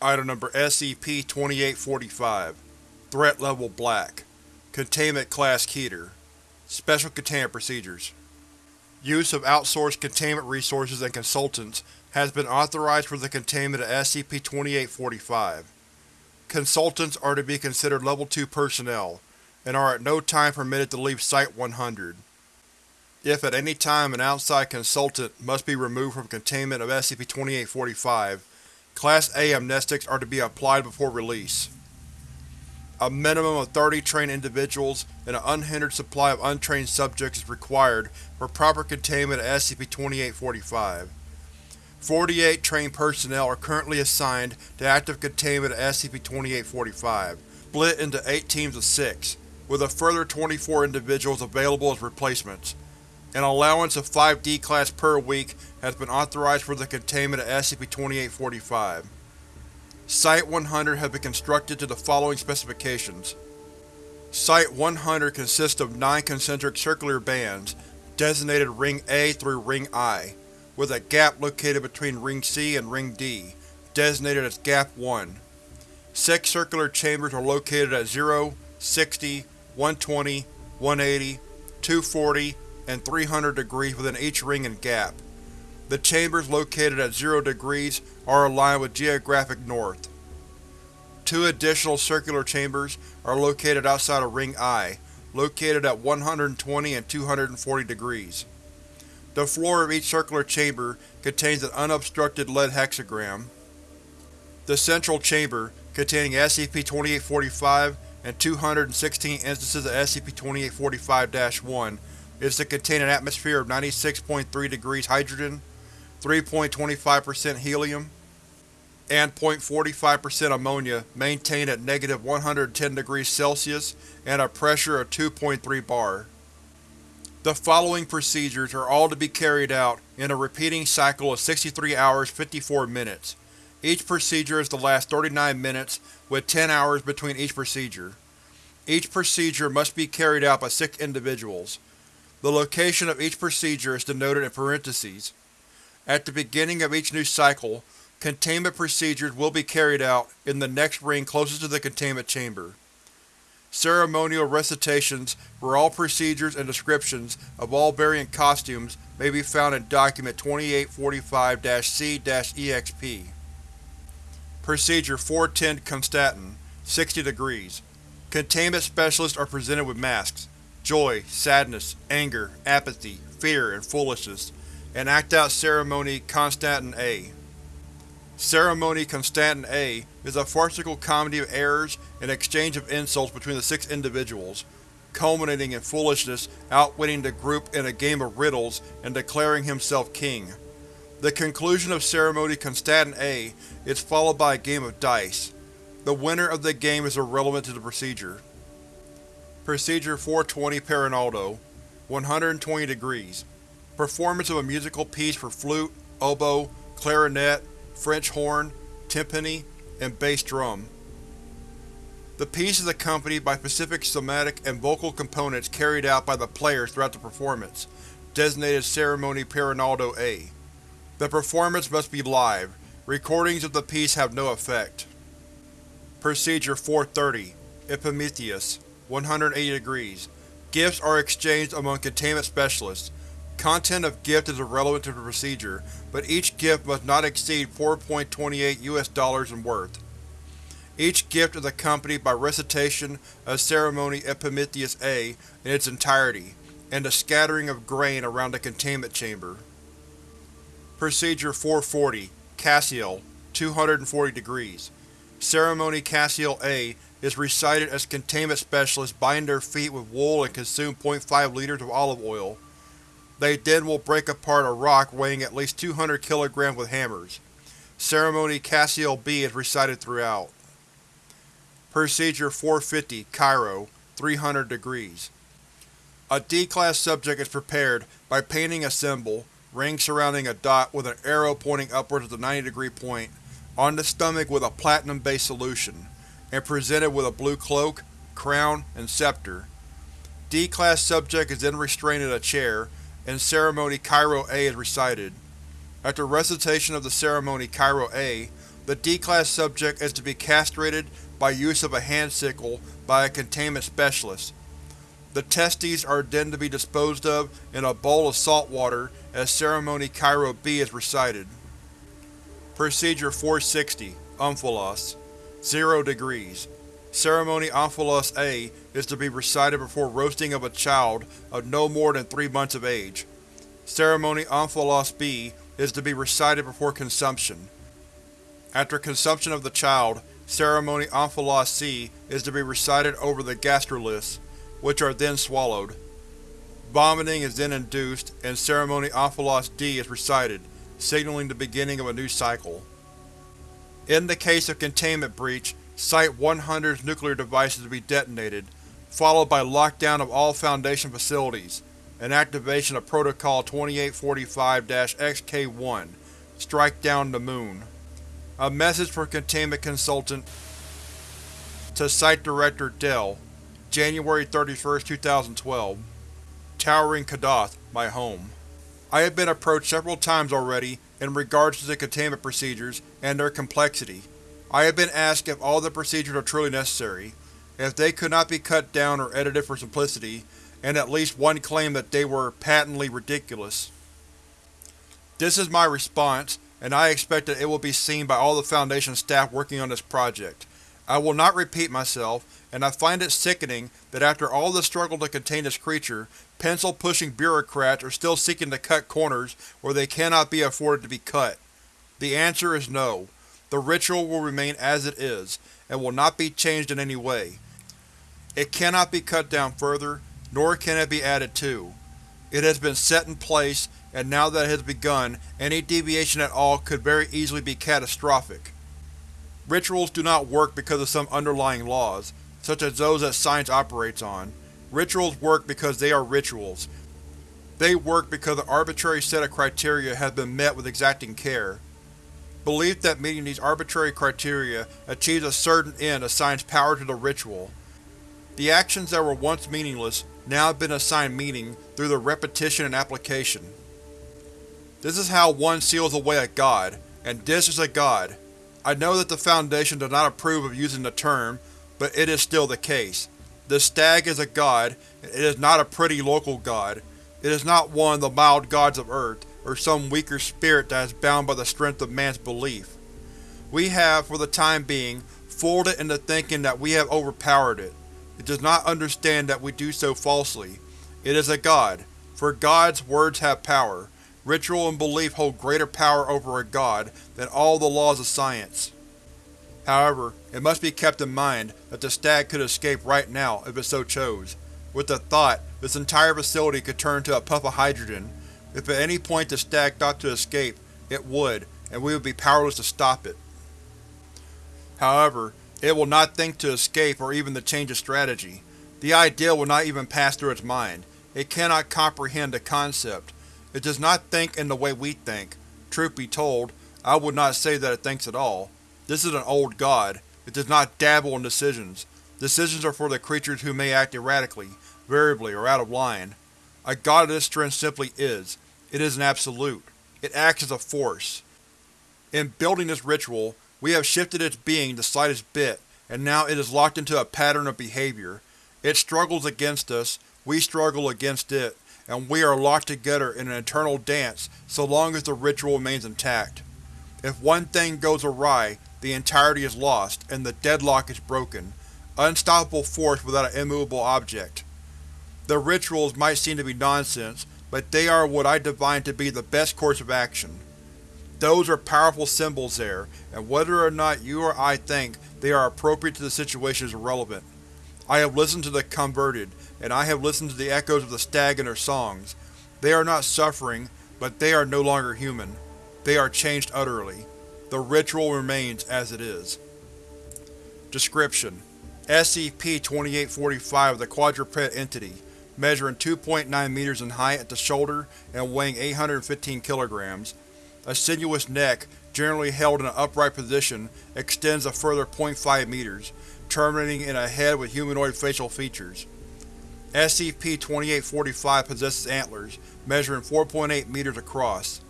Item Number SCP-2845 Threat Level Black Containment Class Keter Special Containment Procedures Use of outsourced containment resources and consultants has been authorized for the containment of SCP-2845. Consultants are to be considered Level 2 personnel, and are at no time permitted to leave Site-100. If at any time an outside consultant must be removed from containment of SCP-2845, Class A amnestics are to be applied before release. A minimum of 30 trained individuals and an unhindered supply of untrained subjects is required for proper containment of SCP-2845. 48 trained personnel are currently assigned to active containment of SCP-2845, split into 8 teams of 6, with a further 24 individuals available as replacements. An allowance of 5 D-Class per week has been authorized for the containment of SCP-2845. Site-100 has been constructed to the following specifications. Site-100 consists of nine concentric circular bands, designated Ring A through Ring I, with a gap located between Ring C and Ring D, designated as Gap 1. Six circular chambers are located at 0, 60, 120, 180, 240, and 300 degrees within each ring and gap. The chambers located at 0 degrees are aligned with geographic north. Two additional circular chambers are located outside of Ring I, located at 120 and 240 degrees. The floor of each circular chamber contains an unobstructed lead hexagram. The central chamber, containing SCP-2845 and 216 instances of SCP-2845-1, is to contain an atmosphere of 96.3 degrees hydrogen, 3.25% helium, and 0.45% ammonia maintained at negative 110 degrees Celsius and a pressure of 2.3 bar. The following procedures are all to be carried out in a repeating cycle of 63 hours 54 minutes. Each procedure is to last 39 minutes, with 10 hours between each procedure. Each procedure must be carried out by six individuals. The location of each procedure is denoted in parentheses. At the beginning of each new cycle, containment procedures will be carried out in the next ring closest to the containment chamber. Ceremonial recitations for all procedures and descriptions of all variant costumes may be found in Document 2845-C-EXP. Procedure 410 Constatin 60 degrees. Containment Specialists are presented with masks joy, sadness, anger, apathy, fear, and foolishness, and act out Ceremony Constatin A. Ceremony Constatin A is a farcical comedy of errors and exchange of insults between the six individuals, culminating in Foolishness outwitting the group in a game of riddles and declaring himself king. The conclusion of Ceremony Constatin A is followed by a game of dice. The winner of the game is irrelevant to the procedure. Procedure 420 Parinaldo 120 degrees. Performance of a musical piece for flute, oboe, clarinet, French horn, timpani, and bass drum. The piece is accompanied by specific somatic and vocal components carried out by the players throughout the performance, designated Ceremony Parinaldo A. The performance must be live. Recordings of the piece have no effect. Procedure 430 Epimetheus 180 degrees. Gifts are exchanged among containment specialists. Content of gift is irrelevant to the procedure, but each gift must not exceed 4.28 US dollars in worth. Each gift is accompanied by recitation of Ceremony Epimetheus A in its entirety, and a scattering of grain around the containment chamber. Procedure 440 Cassiel 240 degrees. Ceremony Cassiel A is recited as containment specialists bind their feet with wool and consume 0.5 liters of olive oil. They then will break apart a rock weighing at least 200 kg with hammers. Ceremony Cassiel B is recited throughout. Procedure 450 Cairo 300 degrees. A D-Class subject is prepared by painting a symbol, ring surrounding a dot with an arrow pointing upwards at the 90 degree point, on the stomach with a platinum-based solution and presented with a blue cloak, crown, and scepter. D-Class subject is then restrained in a chair, and Ceremony Cairo A is recited. After recitation of the Ceremony Cairo A, The D-Class subject is to be castrated by use of a hand sickle by a containment specialist. The testes are then to be disposed of in a bowl of salt water as Ceremony Cairo B is recited. Procedure 460 Omphalos 0 degrees. Ceremony Omphalos A is to be recited before roasting of a child of no more than 3 months of age. Ceremony Omphalos B is to be recited before consumption. After consumption of the child, Ceremony Omphalos C is to be recited over the gastroliths, which are then swallowed. Vomiting is then induced, and Ceremony Omphalos D is recited, signaling the beginning of a new cycle. In the case of containment breach, Site-100's nuclear device is to be detonated, followed by lockdown of all Foundation facilities, and activation of Protocol 2845-XK-1 Strike down the Moon. A message for Containment Consultant to Site Director Dell, January 31, 2012 Towering Kadath, my home. I have been approached several times already in regards to the containment procedures and their complexity. I have been asked if all the procedures are truly necessary, if they could not be cut down or edited for simplicity, and at least one claimed that they were patently ridiculous. This is my response, and I expect that it will be seen by all the Foundation staff working on this project. I will not repeat myself, and I find it sickening that after all the struggle to contain this creature, pencil-pushing bureaucrats are still seeking to cut corners where they cannot be afforded to be cut. The answer is no. The ritual will remain as it is, and will not be changed in any way. It cannot be cut down further, nor can it be added to. It has been set in place, and now that it has begun, any deviation at all could very easily be catastrophic. Rituals do not work because of some underlying laws, such as those that science operates on. Rituals work because they are rituals. They work because an arbitrary set of criteria has been met with exacting care. Belief that meeting these arbitrary criteria achieves a certain end assigns power to the ritual. The actions that were once meaningless now have been assigned meaning through the repetition and application. This is how one seals away a god, and this is a god. I know that the Foundation does not approve of using the term, but it is still the case. The stag is a god, and it is not a pretty local god. It is not one of the mild gods of Earth, or some weaker spirit that is bound by the strength of man's belief. We have, for the time being, fooled it into thinking that we have overpowered it. It does not understand that we do so falsely. It is a god. For gods, words have power. Ritual and belief hold greater power over a god than all the laws of science. However, it must be kept in mind that the stag could escape right now if it so chose. With the thought, this entire facility could turn to a puff of hydrogen, if at any point the stag thought to escape, it would, and we would be powerless to stop it. However, it will not think to escape or even to change its strategy. The idea will not even pass through its mind. It cannot comprehend the concept. It does not think in the way we think. Truth be told, I would not say that it thinks at all. This is an old god. It does not dabble in decisions. Decisions are for the creatures who may act erratically, variably, or out of line. A god of this strength simply is. It is an absolute. It acts as a force. In building this ritual, we have shifted its being the slightest bit, and now it is locked into a pattern of behavior. It struggles against us, we struggle against it, and we are locked together in an eternal dance so long as the ritual remains intact. If one thing goes awry, the entirety is lost, and the deadlock is broken. Unstoppable force without an immovable object. The rituals might seem to be nonsense, but they are what I divine to be the best course of action. Those are powerful symbols there, and whether or not you or I think they are appropriate to the situation is irrelevant. I have listened to the converted, and I have listened to the echoes of the stag in their songs. They are not suffering, but they are no longer human. They are changed utterly. The ritual remains as it is. Description: SCP-2845 is a quadruped entity measuring 2.9 meters in height at the shoulder and weighing 815 kilograms. A sinuous neck, generally held in an upright position, extends a further 0.5 meters, terminating in a head with humanoid facial features. SCP-2845 possesses antlers, measuring 4.8 meters across.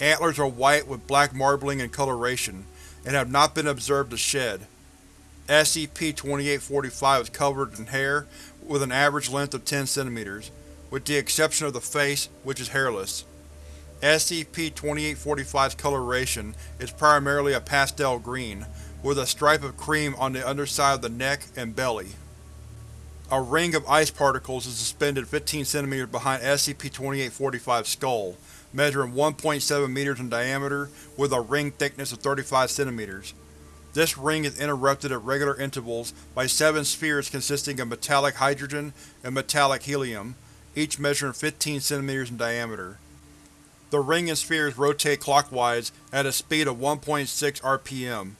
Antlers are white with black marbling and coloration. and have not been observed to shed. SCP-2845 is covered in hair with an average length of 10 cm, with the exception of the face, which is hairless. SCP-2845's coloration is primarily a pastel green, with a stripe of cream on the underside of the neck and belly. A ring of ice particles is suspended 15 cm behind SCP-2845's skull, measuring 1.7 meters in diameter with a ring thickness of 35 cm. This ring is interrupted at regular intervals by seven spheres consisting of metallic hydrogen and metallic helium, each measuring 15 cm in diameter. The ring and spheres rotate clockwise at a speed of 1.6 rpm.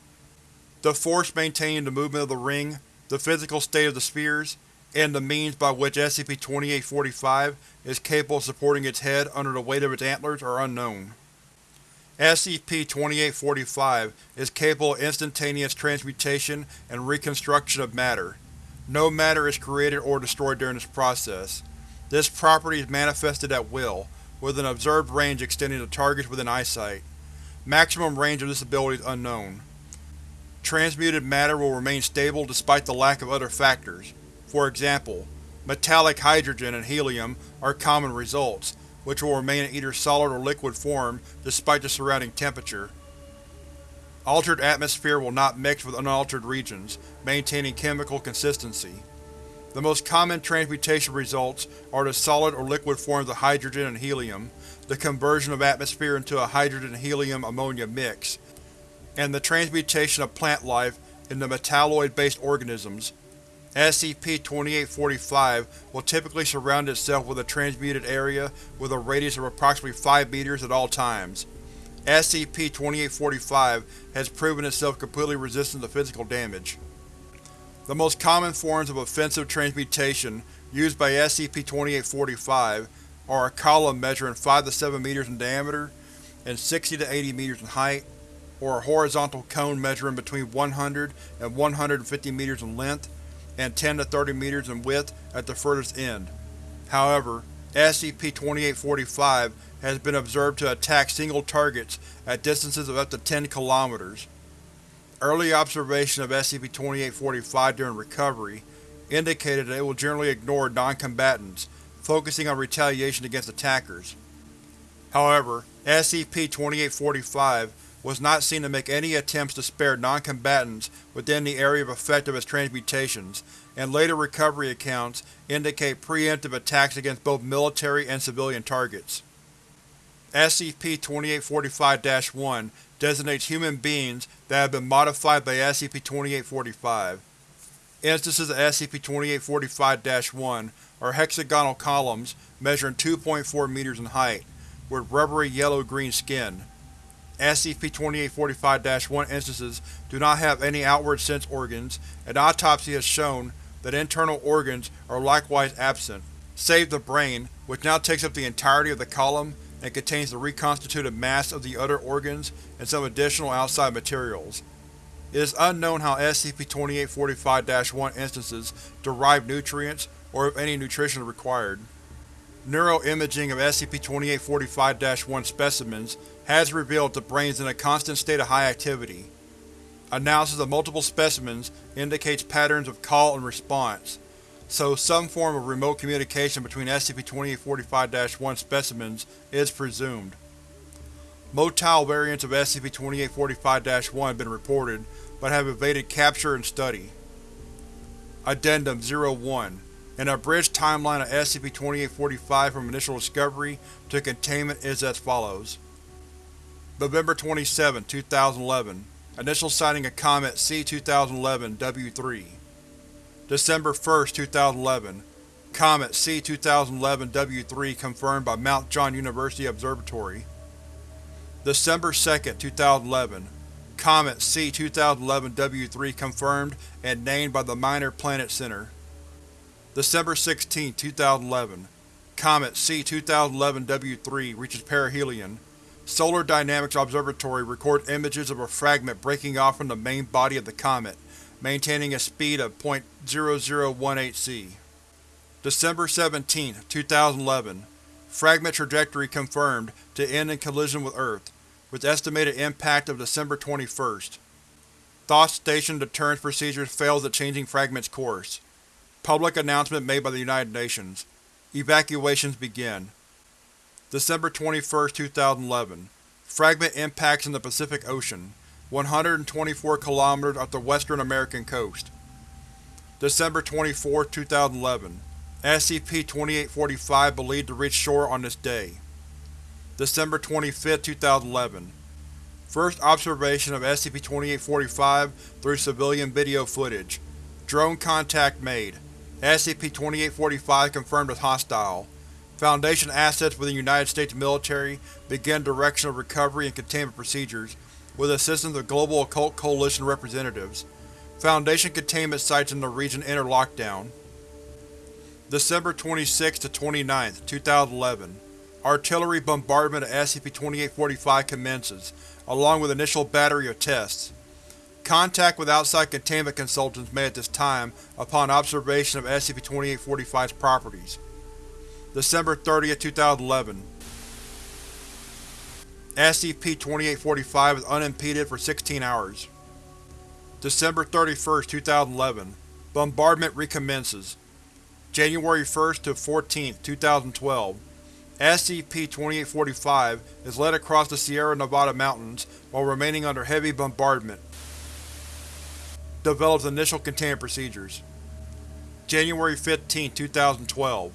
The force maintaining the movement of the ring, the physical state of the spheres, and the means by which SCP-2845 is capable of supporting its head under the weight of its antlers are unknown. SCP-2845 is capable of instantaneous transmutation and reconstruction of matter. No matter is created or destroyed during this process. This property is manifested at will, with an observed range extending to targets within eyesight. Maximum range of this ability is unknown. Transmuted matter will remain stable despite the lack of other factors, for example, metallic hydrogen and helium are common results, which will remain in either solid or liquid form despite the surrounding temperature. Altered atmosphere will not mix with unaltered regions, maintaining chemical consistency. The most common transmutation results are the solid or liquid forms of hydrogen and helium, the conversion of atmosphere into a hydrogen-helium-ammonia mix, and the transmutation of plant life into metalloid-based organisms, SCP-2845 will typically surround itself with a transmuted area with a radius of approximately 5 meters at all times. SCP-2845 has proven itself completely resistant to physical damage. The most common forms of offensive transmutation used by SCP-2845 are a column measuring 5 to 7 meters in diameter and 60 to 80 meters in height, or a horizontal cone measuring between 100 and 150 meters in length and 10 to 30 meters in width at the furthest end. However, SCP-2845 has been observed to attack single targets at distances of up to 10 kilometers. Early observation of SCP-2845 during recovery indicated that it will generally ignore non-combatants, focusing on retaliation against attackers. However, SCP-2845 was not seen to make any attempts to spare non-combatants within the area of effect of its transmutations, and later recovery accounts indicate preemptive attacks against both military and civilian targets. SCP-2845-1 designates human beings that have been modified by SCP-2845. Instances of SCP-2845-1 are hexagonal columns measuring 2.4 meters in height, with rubbery yellow-green skin. SCP-2845-1 instances do not have any outward sense organs, and autopsy has shown that internal organs are likewise absent, save the brain, which now takes up the entirety of the column and contains the reconstituted mass of the other organs and some additional outside materials. It is unknown how SCP-2845-1 instances derive nutrients or if any nutrition is required. Neuroimaging of SCP-2845-1 specimens has revealed the brain is in a constant state of high activity. Analysis of multiple specimens indicates patterns of call and response, so some form of remote communication between SCP-2845-1 specimens is presumed. Motile variants of SCP-2845-1 have been reported, but have evaded capture and study. Addendum 01 An abridged timeline of SCP-2845 from initial discovery to containment is as follows. November 27, 2011 Initial sighting of Comet C-2011-W3 December 1, 2011 Comet C-2011-W3 confirmed by Mount John University Observatory. December 2, 2011 Comet C-2011-W3 confirmed and named by the Minor Planet Center December 16, 2011 Comet C-2011-W3 reaches perihelion Solar Dynamics Observatory records images of a fragment breaking off from the main body of the comet, maintaining a speed of .0018 c. December 17, 2011 Fragment trajectory confirmed to end in collision with Earth, with estimated impact of December 21. Thoth Station deterrence procedures fails at changing Fragment's course. Public announcement made by the United Nations. Evacuations begin. December 21, 2011 Fragment impacts in the Pacific Ocean, 124 km off the western American coast. December 24, 2011 SCP-2845 believed to reach shore on this day. December 25, 2011 First observation of SCP-2845 through civilian video footage. Drone contact made. SCP-2845 confirmed as hostile. Foundation assets within the United States military begin directional recovery and containment procedures with assistance of Global Occult Coalition representatives. Foundation containment sites in the region enter lockdown. December 26 to 29, 2011 Artillery bombardment of SCP-2845 commences, along with initial battery of tests. Contact with outside containment consultants made at this time upon observation of SCP-2845's properties. December 30, 2011 SCP-2845 is unimpeded for 16 hours. December 31, 2011 Bombardment recommences. January 1 to 14, 2012 SCP-2845 is led across the Sierra Nevada mountains while remaining under heavy bombardment. Develops initial containment procedures. January 15, 2012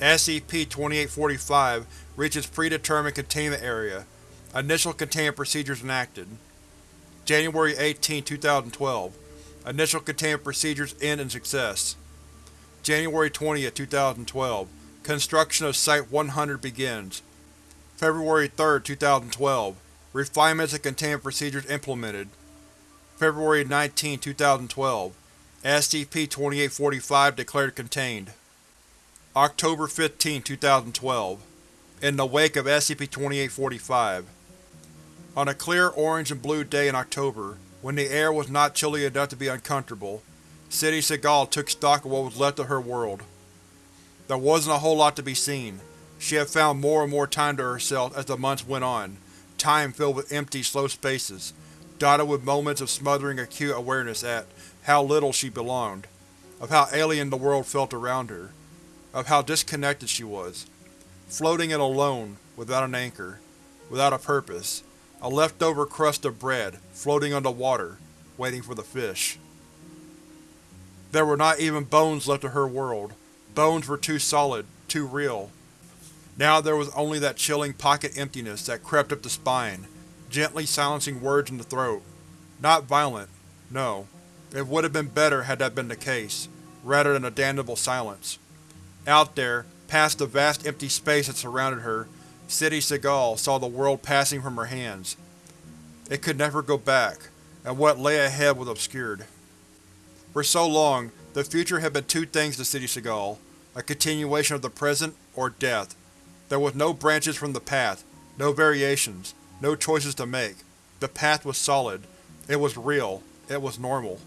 SCP-2845 reaches predetermined containment area. Initial containment procedures enacted. January 18, 2012 Initial containment procedures end in success. January 20, 2012 Construction of Site-100 begins. February 3, 2012 Refinements and containment procedures implemented. February 19, 2012 SCP-2845 declared contained. October 15, 2012 In the wake of SCP-2845 On a clear orange and blue day in October, when the air was not chilly enough to be uncomfortable, City Segal took stock of what was left of her world. There wasn't a whole lot to be seen. She had found more and more time to herself as the months went on, time filled with empty, slow spaces, dotted with moments of smothering acute awareness at how little she belonged, of how alien the world felt around her, of how disconnected she was, floating and alone, without an anchor, without a purpose, a leftover crust of bread, floating on the water, waiting for the fish. There were not even bones left of her world, Bones were too solid, too real. Now there was only that chilling pocket emptiness that crept up the spine, gently silencing words in the throat. Not violent, no. It would have been better had that been the case, rather than a damnable silence. Out there, past the vast empty space that surrounded her, City Segal saw the world passing from her hands. It could never go back, and what lay ahead was obscured. For so long, the future had been two things to City Segal, a continuation of the present, or death. There was no branches from the path, no variations, no choices to make. The path was solid. It was real. It was normal.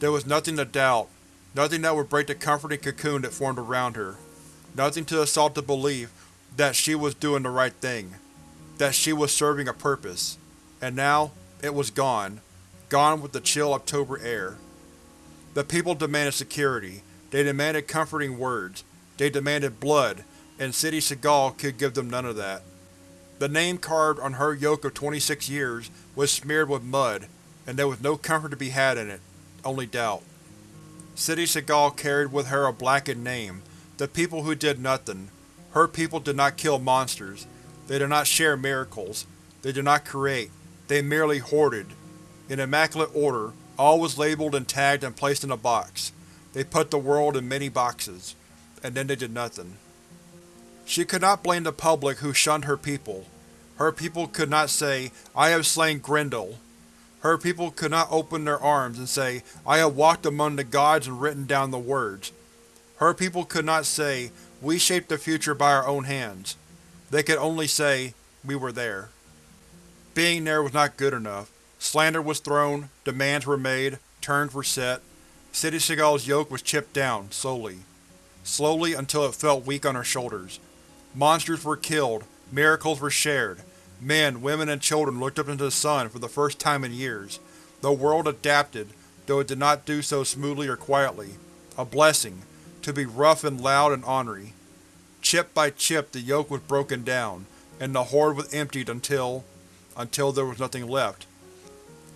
There was nothing to doubt, nothing that would break the comforting cocoon that formed around her, nothing to assault the belief that she was doing the right thing, that she was serving a purpose. And now, it was gone, gone with the chill October air. The people demanded security, they demanded comforting words, they demanded blood, and City Segal could give them none of that. The name carved on her yoke of 26 years was smeared with mud, and there was no comfort to be had in it, only doubt. City Segal carried with her a blackened name, the people who did nothing. Her people did not kill monsters, they did not share miracles, they did not create, they merely hoarded. In immaculate order, all was labeled and tagged and placed in a box. They put the world in many boxes, and then they did nothing. She could not blame the public who shunned her people. Her people could not say, I have slain Grendel. Her people could not open their arms and say, I have walked among the gods and written down the words. Her people could not say, we shaped the future by our own hands. They could only say, we were there. Being there was not good enough. Slander was thrown, demands were made, terms were set, City Segal's yoke was chipped down, slowly. Slowly until it felt weak on her shoulders. Monsters were killed, miracles were shared. Men, women, and children looked up into the sun for the first time in years. The world adapted, though it did not do so smoothly or quietly. A blessing, to be rough and loud and ornery. Chip by chip the yoke was broken down, and the hoard was emptied until… until there was nothing left.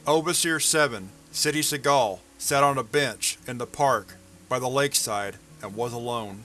Overseer 7, City Segal, sat on a bench, in the park, by the lakeside, and was alone.